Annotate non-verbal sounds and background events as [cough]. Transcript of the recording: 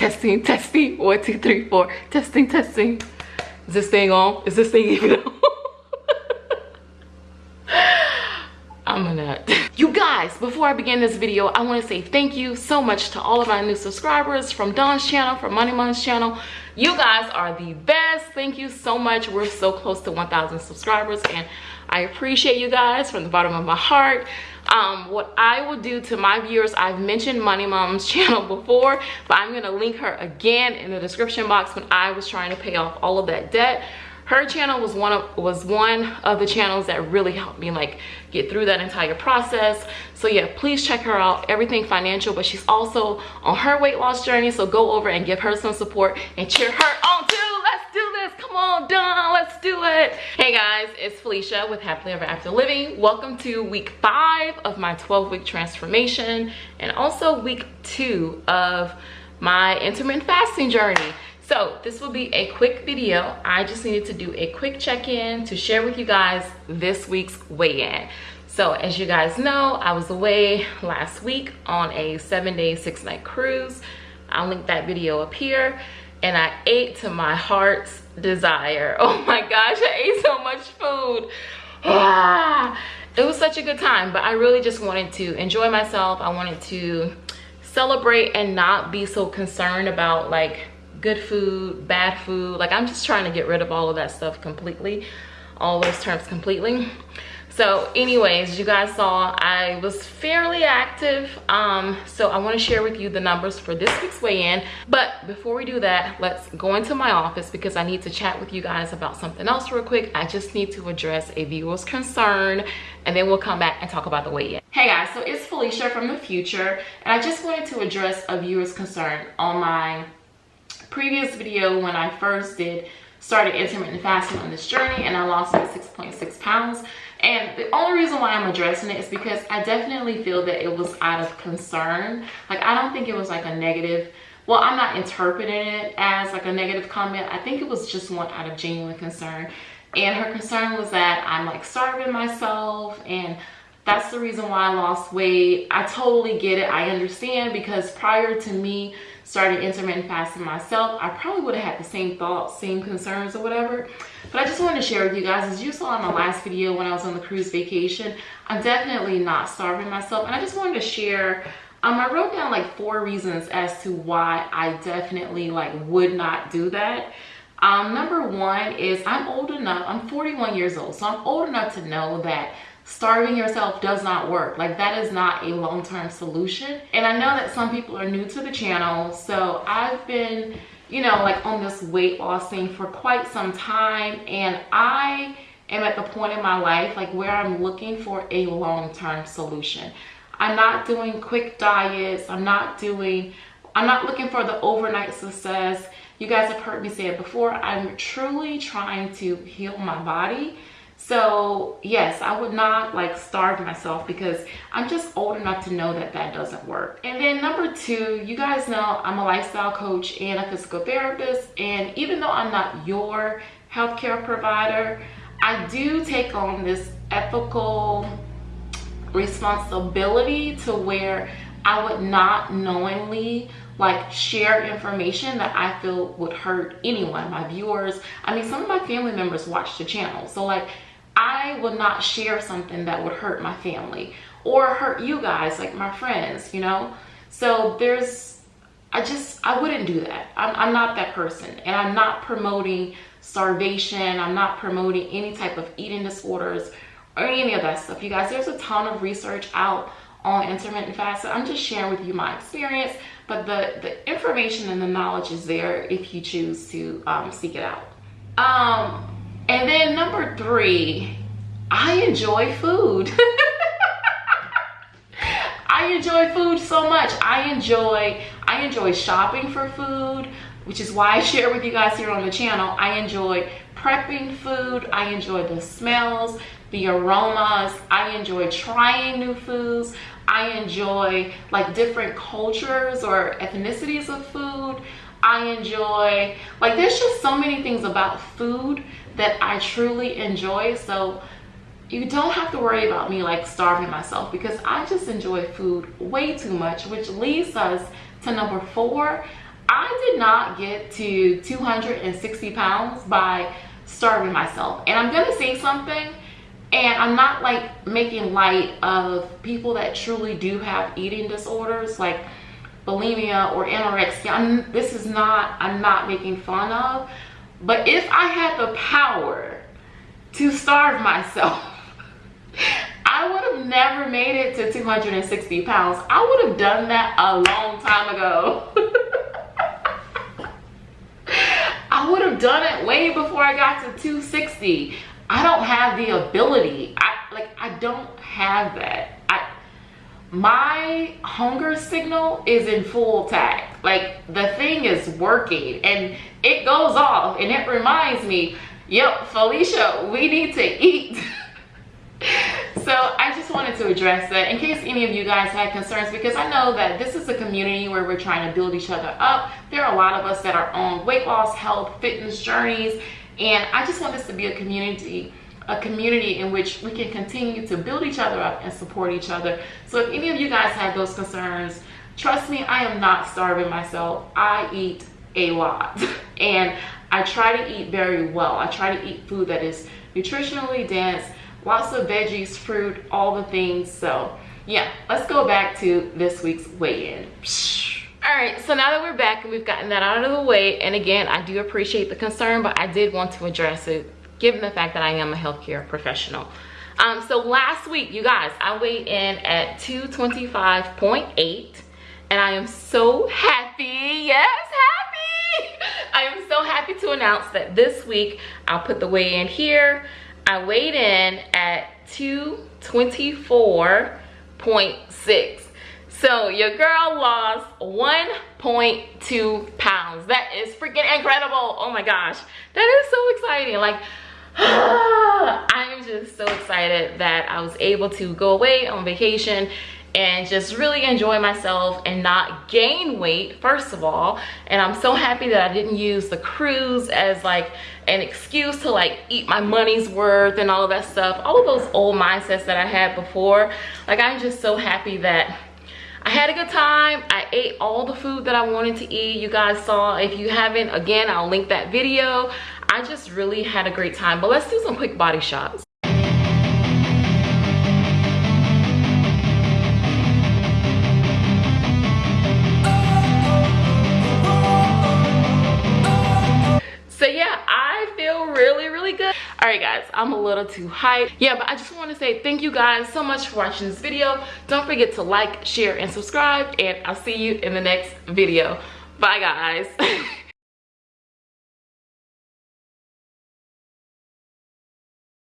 Testing, testing. One, two, three, four. Testing, testing. Is this thing on? Is this thing even on? [laughs] I'm a nut. You guys, before I begin this video, I want to say thank you so much to all of my new subscribers from Dawn's channel, from Money Mom's channel. You guys are the best. Thank you so much. We're so close to 1,000 subscribers and I appreciate you guys from the bottom of my heart. Um, what I will do to my viewers, I've mentioned Money Mom's [laughs] channel before, but I'm gonna link her again in the description box when I was trying to pay off all of that debt. Her channel was one of was one of the channels that really helped me like get through that entire process. So yeah please check her out everything financial but she's also on her weight loss journey so go over and give her some support and cheer her on too. Let's do this. Come on let's do it hey guys it's Felicia with Happily Ever After Living welcome to week five of my 12 week transformation and also week two of my intermittent fasting journey so this will be a quick video. I just needed to do a quick check-in to share with you guys this week's weigh-in. So as you guys know, I was away last week on a seven day, six night cruise. I'll link that video up here. And I ate to my heart's desire. [laughs] Oh my gosh, I ate so much food. Ah, it was such a good time, but I really just wanted to enjoy myself. I wanted to celebrate and not be so concerned about like good food, bad food. Like I'm just trying to get rid of all of that stuff completely, all those terms completely. So anyways, you guys saw I was fairly active. Um, so I wanna share with you the numbers for this week's weigh-in. But before we do that, let's go into my office because I need to chat with you guys about something else real quick. I just need to address a viewer's concern and then we'll come back and talk about the weigh-in. Hey guys, so it's Felicia from the future and I just wanted to address a viewer's concern on my previous video when I first did started intermittent fasting on this journey and I lost like 6.6 pounds. And the only reason why I'm addressing it is because I definitely feel that it was out of concern. Like I don't think it was like a negative, well, I'm not interpreting it as like a negative comment. I think it was just one out of genuine concern. And her concern was that I'm like starving myself and that's the reason why I lost weight. I totally get it. I understand because prior to me starting intermittent fasting myself, I probably would have had the same thoughts, same concerns or whatever. But I just wanted to share with you guys, as you saw in my last video when I was on the cruise vacation, I'm definitely not starving myself. And I just wanted to share, um, I wrote down like four reasons as to why I definitely like would not do that. Um, number one is I'm old enough, I'm 41 years old, so I'm old enough to know that starving yourself does not work. Like that is not a long-term solution. And i know that some people are new to the channel so i've been you know like on this weight loss thing for quite some time and i am at the point in my life like where i'm looking for a long-term solution. I'm not doing quick diets. I'm not doing i'm not looking for the overnight success. You guys have heard me say it before. I'm truly trying to heal my body so yes, I would not like starve myself because I'm just old enough to know that that doesn't work. And then number two, you guys know I'm a lifestyle coach and a physical therapist. And even though I'm not your healthcare provider, I do take on this ethical responsibility to where I would not knowingly like share information that I feel would hurt anyone, my viewers. I mean, some of my family members watch the channel. So like I will not share something that would hurt my family or hurt you guys, like my friends, you know? So there's, I just, I wouldn't do that. I'm, I'm not that person. And I'm not promoting starvation. I'm not promoting any type of eating disorders or any of that stuff. You guys, there's a ton of research out on intermittent fasting. I'm just sharing with you my experience, but the, the information and the knowledge is there if you choose to um, seek it out. Um, and then number three, I enjoy food. [laughs] I enjoy food so much. I enjoy, I enjoy shopping for food, which is why I share with you guys here on the channel. I enjoy prepping food. I enjoy the smells, the aromas. I enjoy trying new foods. I enjoy like different cultures or ethnicities of food. I enjoy, like there's just so many things about food that I truly enjoy. So you don't have to worry about me like starving myself because I just enjoy food way too much, which leads us to number four. I did not get to 260 pounds by starving myself. And I'm gonna say something, and I'm not like making light of people that truly do have eating disorders like bulimia or anorexia. I'm, this is not, I'm not making fun of. But if I had the power to starve myself, [laughs] I would have never made it to 260 pounds. I would have done that a long time ago. [laughs] I would have done it way before I got to 260. I don't have the ability. I like I don't have that. I my hunger signal is in full attack. Like the thing is working and it goes off and it reminds me, yep, Felicia, we need to eat. [laughs] so I just wanted to address that in case any of you guys had concerns because I know that this is a community where we're trying to build each other up. There are a lot of us that are on weight loss, health, fitness journeys, and I just want this to be a community a community in which we can continue to build each other up and support each other. So if any of you guys have those concerns, trust me, I am not starving myself. I eat a lot [laughs] and I try to eat very well. I try to eat food that is nutritionally dense, lots of veggies, fruit, all the things. So yeah, let's go back to this week's weigh-in. All right, so now that we're back and we've gotten that out of the way, and again, I do appreciate the concern, but I did want to address it given the fact that I am a healthcare professional. Um, so last week, you guys, I weighed in at 225.8 and I am so happy, yes, happy. [laughs] I am so happy to announce that this week, I'll put the weigh in here. I weighed in at 224.6. So your girl lost 1.2 pounds. That is freaking incredible. Oh my gosh. That is so exciting. Like [gasps] I am just so excited that I was able to go away on vacation and just really enjoy myself and not gain weight first of all and i'm so happy that i didn't use the cruise as like an excuse to like eat my money's worth and all of that stuff all of those old mindsets that i had before like i'm just so happy that I had a good time. I ate all the food that I wanted to eat. You guys saw. If you haven't, again, I'll link that video. I just really had a great time. But let's do some quick body shots. so yeah i feel really really good all right guys i'm a little too hyped yeah but i just want to say thank you guys so much for watching this video don't forget to like share and subscribe and i'll see you in the next video bye guys [laughs]